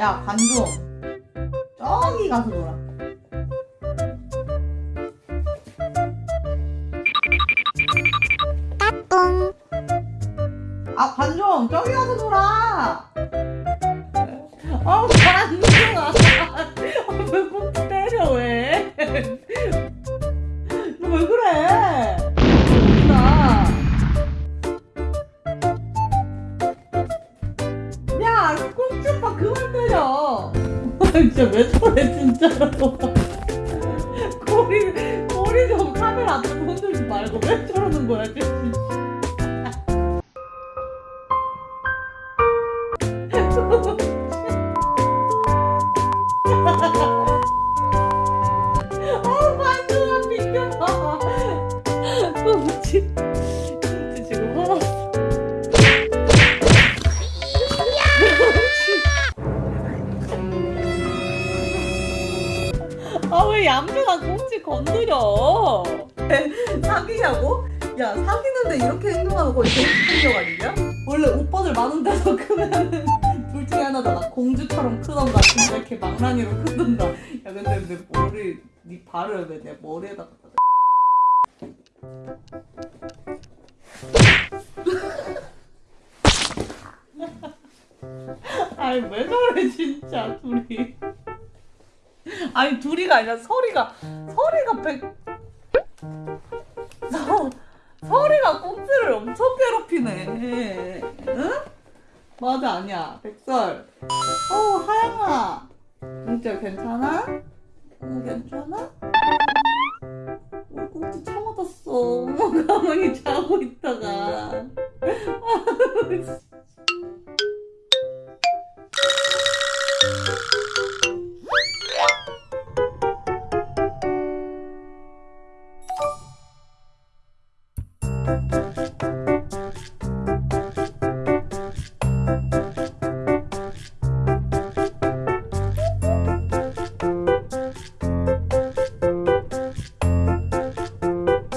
야 관종. 저기 가서 놀아. 아 관종 저기 가서 놀아. 어 관종아 왜꼭 때려 왜? 너 왜 그래? 그만 때려 진짜 왜 저래 진짜로. 꼬리 꼬리 좀 카메라 앞에 흔들지 말고 왜 저러는 거야 지금 아왜 얌전한 꽁치 건드려 사귀냐고? 야 사귀는데 이렇게 행동하는 거 이게 폭력 아니냐? 원래 오빠들 많은 데서 크면은 둘 중에 하나잖아 공주처럼 크던가 진짜 이렇게 망랑이로 크던가 야 근데 내 머리 네 발을 왜 내 머리에다 갖다 대? 아니 왜 저래 진짜 둘이 아니 둘이가 아니라 설이가 설이가 백 서, 설이가 꽁트를 엄청 괴롭히네. 응? 맞아 아니야. 백설. 어 하영아. 꽁트 괜찮아? 어 괜찮아? 어 꽁트 처맞았어. 가만히 자고 있다가